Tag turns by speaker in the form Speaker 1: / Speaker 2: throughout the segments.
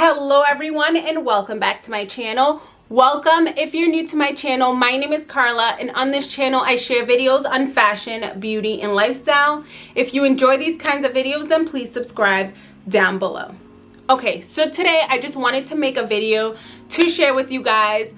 Speaker 1: hello everyone and welcome back to my channel. Welcome. If you're new to my channel my name is carla and on this channel i share videos on fashion beauty and lifestyle. If you enjoy these kinds of videos then please subscribe down below. Okay so today i just wanted to make a video to share with you guys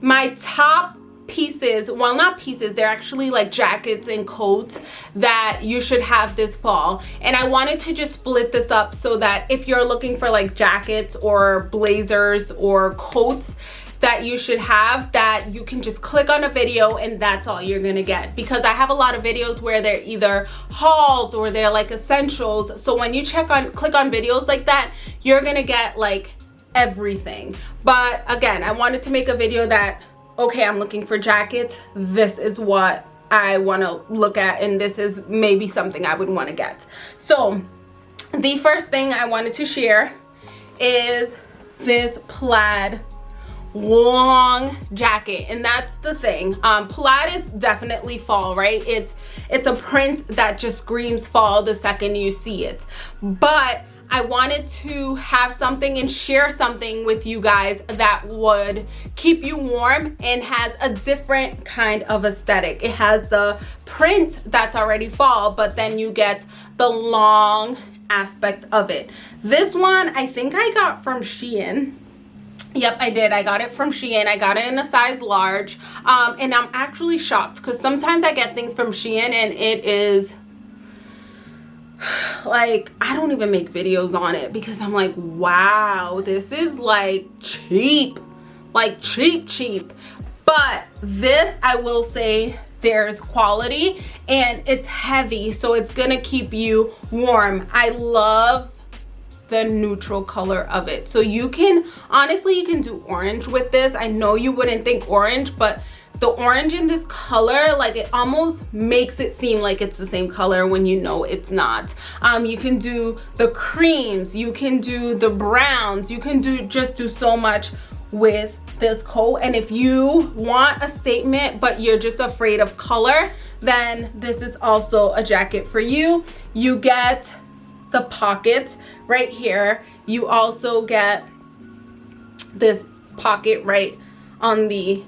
Speaker 1: my top pieces well not pieces they're actually like jackets and coats that you should have this fall. And i wanted to just split this up so that if you're looking for like jackets or blazers or coats that you should have that you can just click on a video and that's all you're gonna get. Because I have a lot of videos where they're either hauls or they're like essentials. So when you check on click on videos like that you're gonna get like everything. But again I wanted to make a video that okay, I'm looking for jackets. This is what I want to look at and this is maybe something I would want to get. So the first thing I wanted to share is this plaid long jacket and that's the thing um plaid is definitely fall right it's it's a print that just screams fall the second you see it but I wanted to have something and share something with you guys that would keep you warm and has a different kind of aesthetic. It has the print that's already fall, but then you get the long aspect of it. This one I think I got from Shein. Yep, I did. I got it from Shein. I got it in a size large. Um, and I'm actually shocked because sometimes I get things from Shein and it is like i don't even make videos on it because i'm like wow this is like cheap. Like cheap cheap. But this i will say there's quality and it's heavy so it's gonna keep you warm. I love the neutral color of it. So you can honestly you can do orange with this. I know you wouldn't think orange but the orange in this color like it almost makes it seem like it's the same color when you know it's not. Um you can do the creams you can do the browns you can do just do so much with this coat. And if you want a statement but you're just afraid of color then this is also a jacket for you. You get the pockets right here. You also get this pocket right on the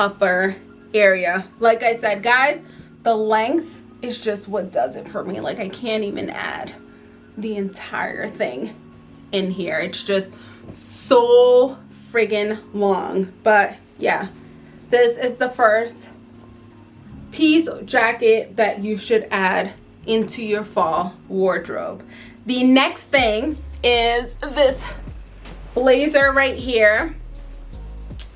Speaker 1: upper area. Like i said guys the length is just what does it for me. Like i can't even add the entire thing in here. It's just so friggin long. But yeah this is the first piece jacket that you should add into your fall wardrobe. The next thing is this blazer right here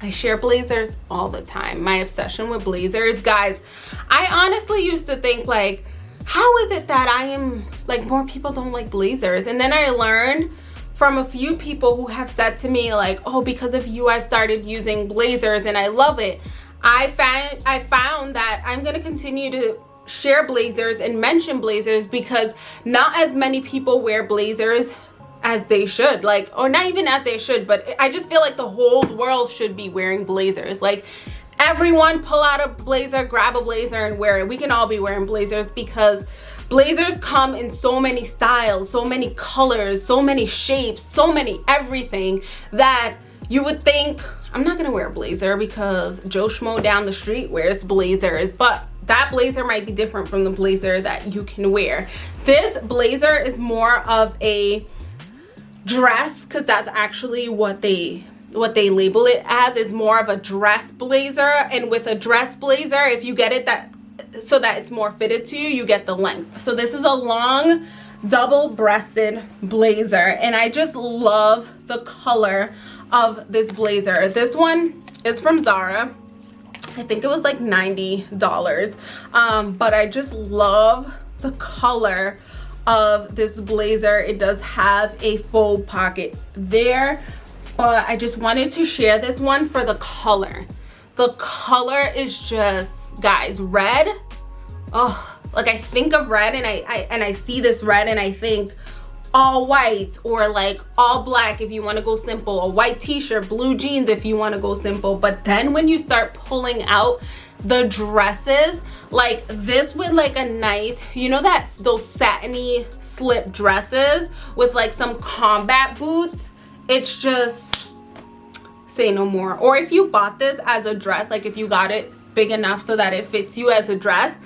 Speaker 1: I share blazers all the time. My obsession with blazers, guys, I honestly used to think like, how is it that I am like more people don't like blazers? And then I learned from a few people who have said to me like, oh, because of you, I've started using blazers and I love it. I found, I found that I'm gonna continue to share blazers and mention blazers because not as many people wear blazers as they should like or not even as they should but i just feel like the whole world should be wearing blazers. Like everyone pull out a blazer grab a blazer and wear it. We can all be wearing blazers because blazers come in so many styles so many colors so many shapes so many everything that you would think i'm not gonna wear a blazer because joe schmo down the street wears blazers but that blazer might be different from the blazer that you can wear. This blazer is more of a dress because that's actually what they what they label it as is more of a dress blazer. And with a dress blazer if you get it that so that it's more fitted to you you get the length. So this is a long double-breasted blazer. And I just love the color of this blazer. This one is from Zara. I think it was like $90 um, but I just love the color of this blazer. It does have a full pocket there but i just wanted to share this one for the color. The color is just guys red. Oh like i think of red and I, I and i see this red and i think all white or like all black if you want to go simple. A white t-shirt blue jeans if you want to go simple. But then when you start pulling out the dresses like this with like a nice you know that those satiny slip dresses with like some combat boots? It's just say no more. Or if you bought this as a dress like if you got it big enough so that it fits you as a dress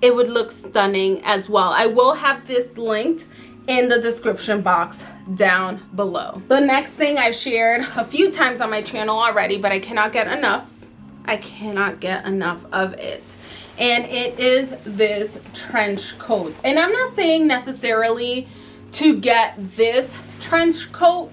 Speaker 1: it would look stunning as well. I will have this linked in the description box down below. The next thing i've shared a few times on my channel already but i cannot get enough i cannot get enough of it. And it is this trench coat. And i'm not saying necessarily to get this trench coat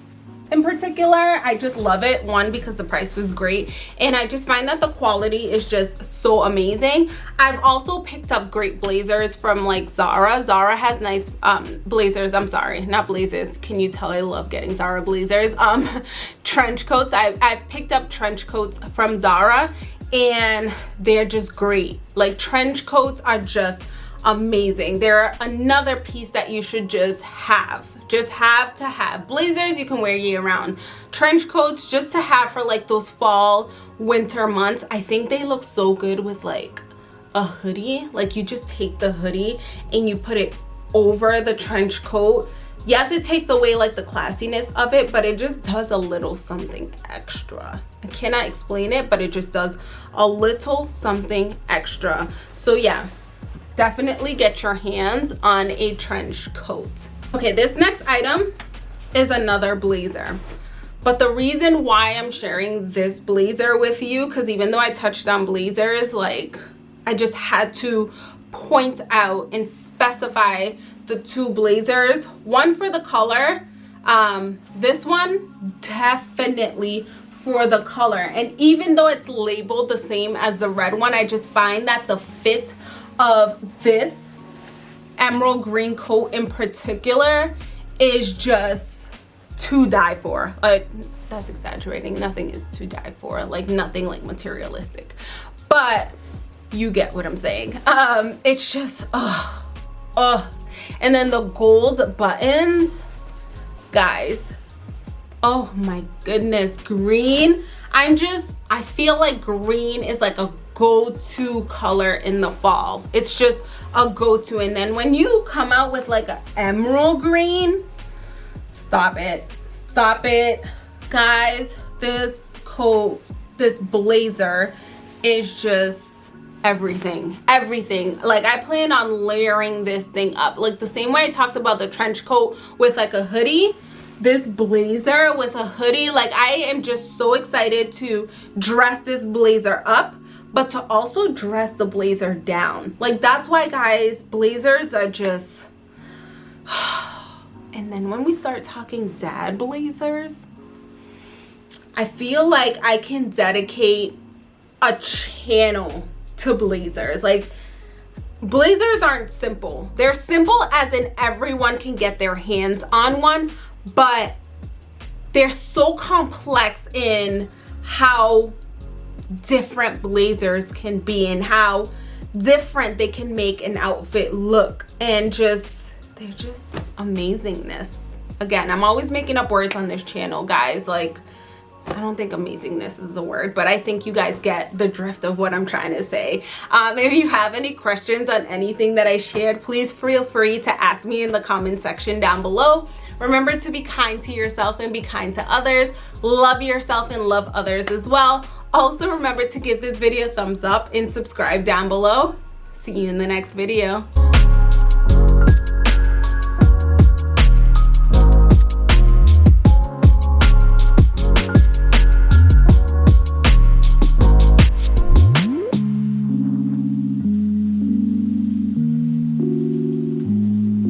Speaker 1: in particular i just love it one because the price was great and i just find that the quality is just so amazing. I've also picked up great blazers from like zara. Zara has nice um blazers i'm sorry not blazers can you tell i love getting zara blazers? Um trench coats. I've, I've picked up trench coats from zara and they're just great. Like trench coats are just amazing. They're another piece that you should just have just have to have blazers. You can wear year round trench coats just to have for like those fall winter months. I think they look so good with like a hoodie. Like you just take the hoodie and you put it over the trench coat. Yes it takes away like the classiness of it but it just does a little something extra. I cannot explain it but it just does a little something extra. So yeah definitely get your hands on a trench coat okay this next item is another blazer. But the reason why i'm sharing this blazer with you because even though i touched on blazers like i just had to point out and specify the two blazers. One for the color um this one definitely for the color. And even though it's labeled the same as the red one i just find that the fit of this emerald green coat in particular is just to die for. Like that's exaggerating. Nothing is to die for. Like nothing like materialistic. But you get what i'm saying. Um it's just oh oh and then the gold buttons guys. Oh my goodness green. I'm just i feel like green is like a go-to color in the fall. It's just a go-to. And then when you come out with like an emerald green stop it. Stop it. Guys this coat this blazer is just everything everything. Like i plan on layering this thing up. Like the same way i talked about the trench coat with like a hoodie this blazer with a hoodie like i am just so excited to dress this blazer up but to also dress the blazer down. Like that's why guys blazers are just and then when we start talking dad blazers i feel like i can dedicate a channel to blazers. Like blazers aren't simple. They're simple as in everyone can get their hands on one but they're so complex in how different blazers can be and how different they can make an outfit look and just they're just amazingness again i'm always making up words on this channel guys like I don't think amazingness is a word, but I think you guys get the drift of what I'm trying to say. Um, if you have any questions on anything that I shared, please feel free to ask me in the comment section down below. Remember to be kind to yourself and be kind to others. Love yourself and love others as well. Also remember to give this video a thumbs up and subscribe down below. See you in the next video.